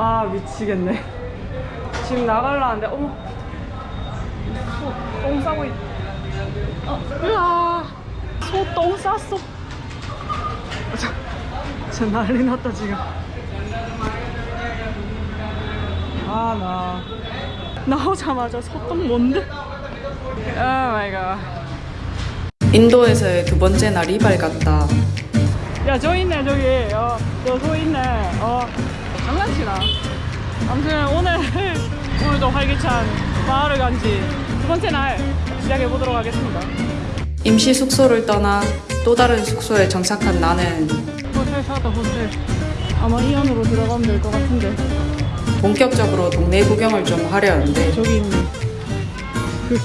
아 미치겠네 지금 나갈라는데 어머 소 똥 싸고 있 어, 으아 소똥 쌌어 저, 저 난리 났다 지금 아나 나오자마자 소똥 뭔데? oh my god 인도에서의 두 번째 날이 밝았다. 야, 저 있네, 저기. 어, 저소 있네. 어, 장난치나. 아무튼 오늘, 오늘도 활기찬 마을을 간지 두 번째 날 시작해 보도록 하겠습니다. 임시 숙소를 떠나 또 다른 숙소에 정착한 나는 호텔 찾았다, 호텔. 아마 이 안으로 들어가면 될 것 같은데. 본격적으로 동네 구경을 좀 하려 하는데 저기 있네. 그.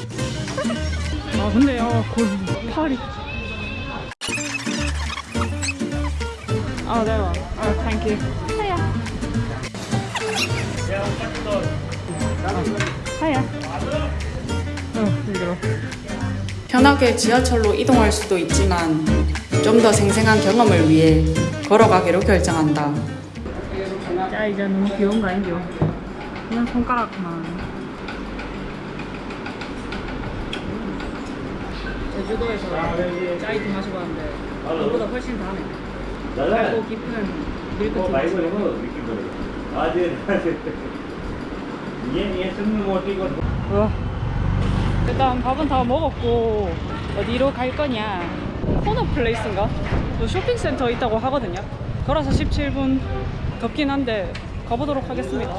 아, 근데, 어, 골, 팔이. 아, 대박. 아, thank you. 하야. 어, 편하게 지하철로 이동할 수도 있지만 좀 더 생생한 경험을 위해 걸어가기로 결정한다. 자, 이제 너무 귀여운 거 아니죠? 그냥 손가락만. 제주도에서 짜이티 마시고 왔는데 그보다 훨씬 다네. 달고 깊은 밀크 티. આજે 얘, 얘 승리 못 이거. 어. 일단 밥은 다 먹었고 어디로 갈 거냐? 코너 플레이스인가? 쇼핑센터 있다고 하거든요. 걸어서 17분. 덥긴 한데 가보도록 하겠습니다.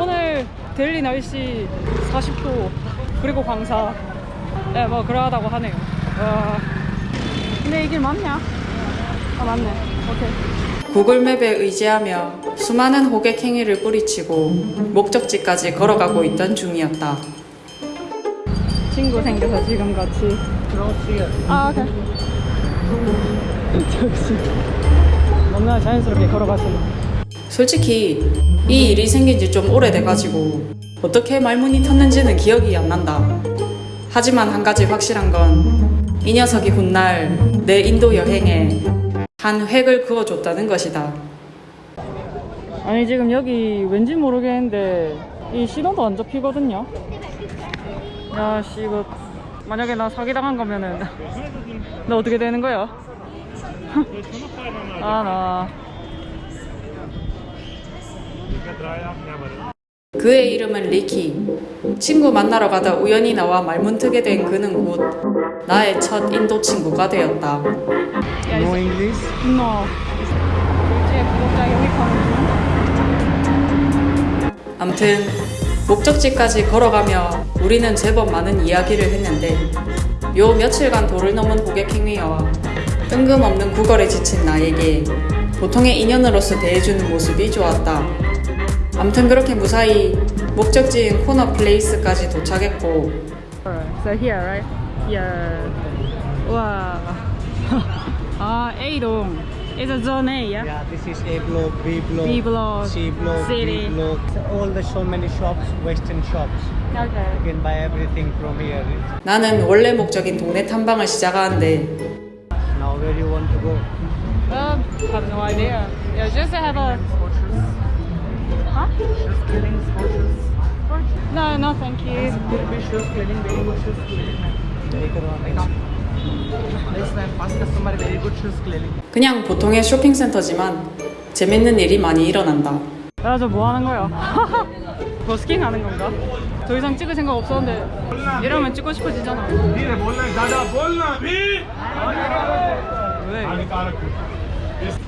오늘 델리 날씨 40도 그리고 광사. 네, 뭐 그러하다고 하네요. 와. 근데 이길 맞냐? 아 맞네. 오케이. 구글맵에 의지하며 수많은 호객 행위를 뿌리치고 목적지까지 걸어가고 있던 중이었다. 친구 생겨서 지금 같이 아 오케이 역시 너무나 자연스럽게 걸어가시네 솔직히 이 일이 생긴 지 좀 오래돼가지고 어떻게 말문이 텄는지는 기억이 안 난다. 하지만 한 가지 확실한 건 이 녀석이 훗날 내 인도 여행에 한 획을 그어줬다는 것이다. 아니 지금 여기 왠지 모르겠는데 이 신호도 안 잡히거든요 야씨 이거 만약에 나 사기당한 거면은 나 어떻게 되는 거야? 아 나 그의 이름은 리키. 친구 만나러 가다 우연히 나와 말문트게 된 그는 곧 나의 첫 인도 친구가 되었다. No English? No 암튼 목적지까지 걸어가며 우리는 제법 많은 이야기를 했는데 요 며칠간 도를 넘은 고객 행위와 뜬금없는 구걸에 지친 나에게 보통의 인연으로서 대해주는 모습이 좋았다. 암튼 그렇게 무사히 목적지인 코너 플레이스까지 도착했고 So here, right? Here. 와. 아, A동. It's a zone A, yeah? Yeah, this is A block, B block, B block, C block, city. D block. So all the so many shops, Western shops. Okay. You can buy everything from here. 나는 원래 목적인 동네 탐방을 시작하는데 Now where you want to go? Um, have no idea. Yeah, just have a. Huh? Shoes cleaning, sports shoes. No, no, thank you. There be shoes cleaning, very good shoes cleaning. Very good one. Like, this man, first customer, very good shoes cleaning. 그냥 보통의 쇼핑센터지만 재밌는 일이 많이 일어난다. 야, 저뭐 하는 거야? 버스킹 하는 건가? 더 이상 찍을 생각 없었는데 이러면 찍고 싶어지잖아. 왜?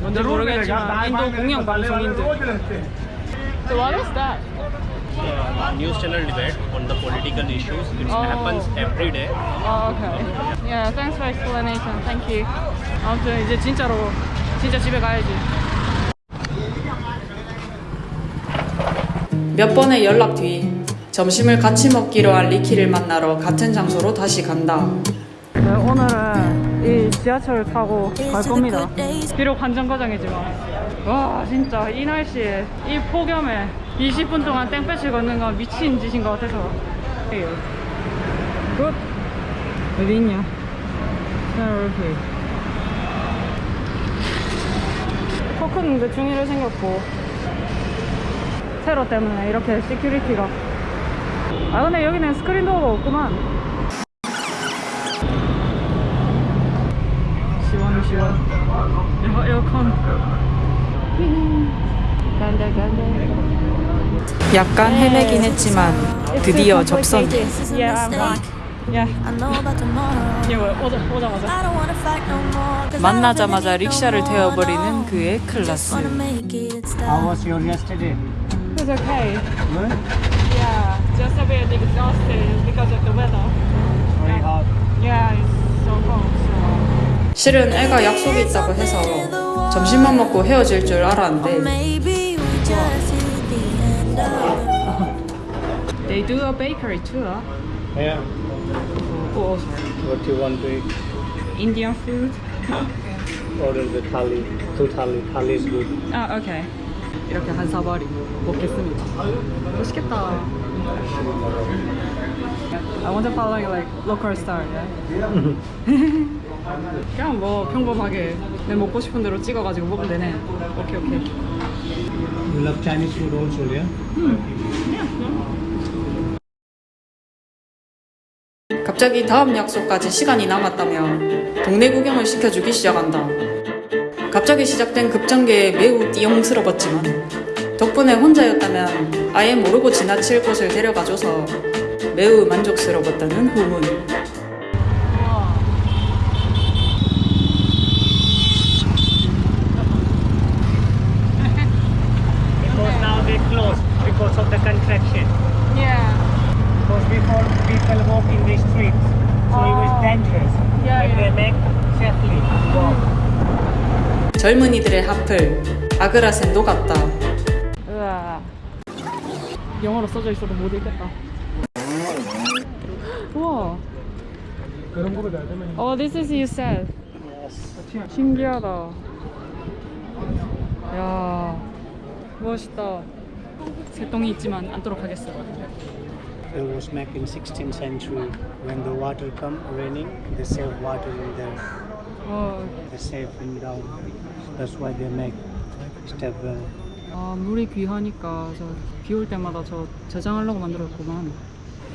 뭔지 모르겠지만 인도 공영 방송인데. So what is that? uh, news channel debate on the political issues. It Oh. happens every day. Oh, okay. Yeah, thanks for explanation. Thank you. 아무튼 이제 진짜로 진짜 집에 가야지. 몇 번의 연락 뒤 점심을 같이 먹기로 한 리키를 만나러 같은 장소로 다시 간다. 네, 오늘은 이 지하철을 타고 갈 겁니다. 비록 한 정거장이지만 와 진짜 이 날씨에 이 폭염에 20분 동안 땡볕을 걷는 건 미친 짓인 것 같아서. good. 어디 있냐? 이렇게. 토큰은 대충 이래 생겼고. 테러 때문에 이렇게 security가. 아 근데 여기는 스크린 도어가 없구만. 시원 시원. 야, 에어컨 약간 헤매긴 했지만 드디어 접선. 만나자마자 릭샤를 태워버리는. 그의 클라스. wanna make it How stop. was your yesterday? It's okay. Good? Yeah, just a bit exhausted because of the weather. Very hot. Yeah, it's so cold. So. 실은 애가 약속이 있다고 해서 점심만 먹고 헤어질 줄 알았는데 Maybe we just hit the end of They do a bakery too, huh? Yeah. Oh, sorry. What you want to eat? Indian food. Order the thali. Two thali. Thali is good. 아, 오케이. 이렇게 한 사발이 먹겠습니다. 맛있겠다. I want to follow like local style, yeah? 그냥 뭐 평범하게 내 먹고 싶은 대로 찍어가지고 먹으면 되네. 오케이, 오케이. You love Chinese food also, yeah? 갑자기 다음 약속까지 시간이 남았다며 동네 구경을 시켜주기 시작한다. 갑자기 시작된 급전개에 매우 띠용스러웠지만 덕분에 혼자였다면 아예 모르고 지나칠 곳을 데려가줘서 매우 만족스러웠다는 후문. Because now they closed because of the contraction. Yeah. Because before people walk in the streets, so it was Oh. dangerous. Yeah, but yeah. they make safely walk. 젊은이들의 하플 아그라센도 같다. 으아. 영어로 써져 있어도 못 읽겠다. 우와. Oh, this is you said. 신기하다. 야, 멋있다. 새똥이 있지만 않도록 하겠어. It was made in 16th century. When the water come raining, they save water in there. 어, They save in down. That's why they make step well. 아, 물이 귀하니까 저 비 올 때마다 저 저장하려고 만들었구만.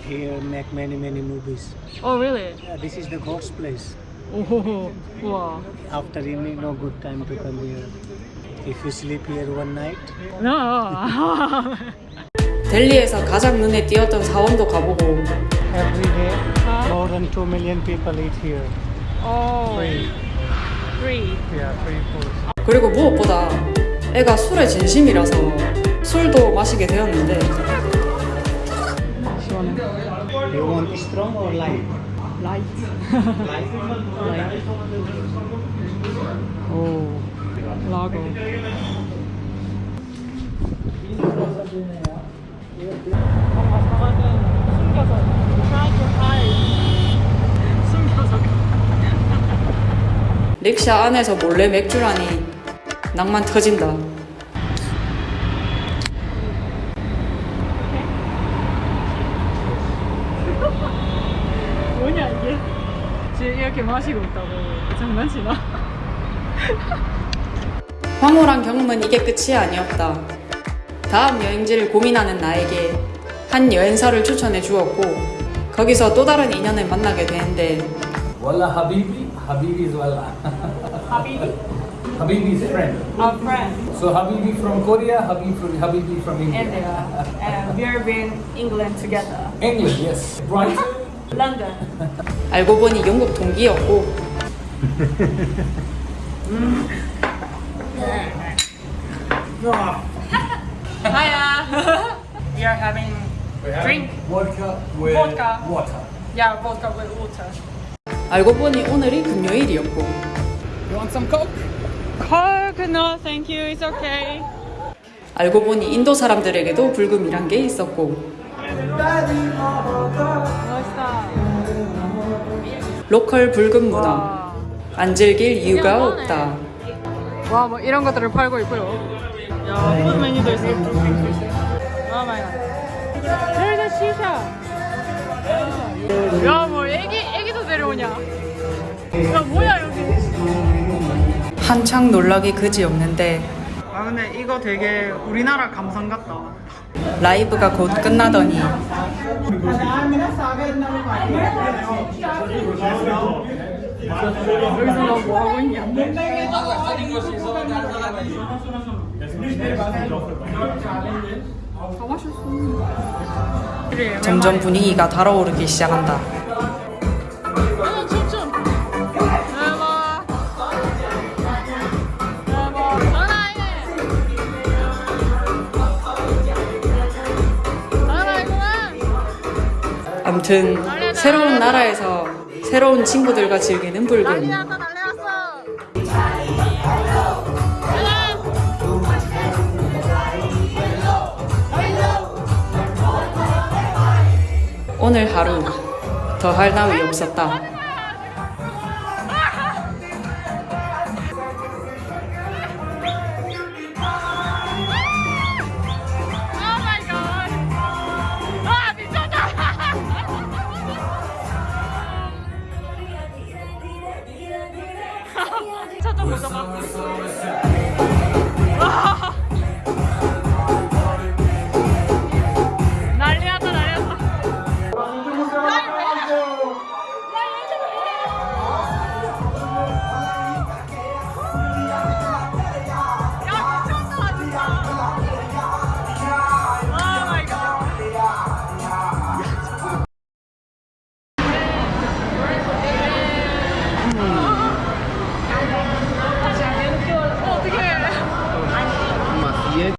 Here make many many movies. Oh, really? Yeah, this is the ghost place. 오, 우와. After evening, no good time to come here. If you sleep here one night, 나. 델리에서 가장 눈에 띄었던 사원도 가보고 every day more than two million people eat here. 어, Free. free. Yeah, free food. 그리고 무엇보다 애가 술에 진심이라서 술도 마시게 되었는데 시원해. You want strong or light? 라이트. Light. 라이트. 오, 라거. 뭔가 사과는 숨겨서 try to hide. 숨겨서 릭샤 안에서 몰래 맥주라니 낭만 터진다. 뭐냐 이게 지금 이렇게 마시고 있다고 장난치나? 황홀한 경험은 이게 끝이 아니었다. 다음 여행지를 고민하는 나에게 한 여행사를 추천해 주었고 거기서 또 다른 인연을 만나게 되는데 Wallah Habibi, Habibi is Wallah. Habibi? Habibi's friend. Our friend So Habibi from Korea, Habibi from, Habibi from India. India and we've been England together England, yes. Brighton. London 알고 보니 영국 동기였고 Hiya We are having drink Vodka with Vodka. water. Yeah, vodka with water 알고 보니 오늘이 금요일이었고 You want some Coke? Coke? No, thank you. It's okay. 알고 보니 인도 사람들에게도 불금이란 게 있었고 멋있다. local 불금 문화 와. 안 즐길 이유가 없다. 와, 뭐 이런 것들을 팔고 있고요. 야, food 메뉴도 있어. 아, 나. There's a shisha. 야, 뭐 애기 애기도 데려오냐? 야, 뭐야 여기? 한창 놀라기 그지없는데 아 근데 이거 되게 우리나라 감성 같다. 라이브가 곧 끝나더니 여기서 뭐 하고 있냐? 점점 분위기가 달아오르기 시작한다. 아. 암튼 새로운 나라에서 새로운 친구들과 즐기는 불금. 오늘 하루 더할 나위 없었다. Woo!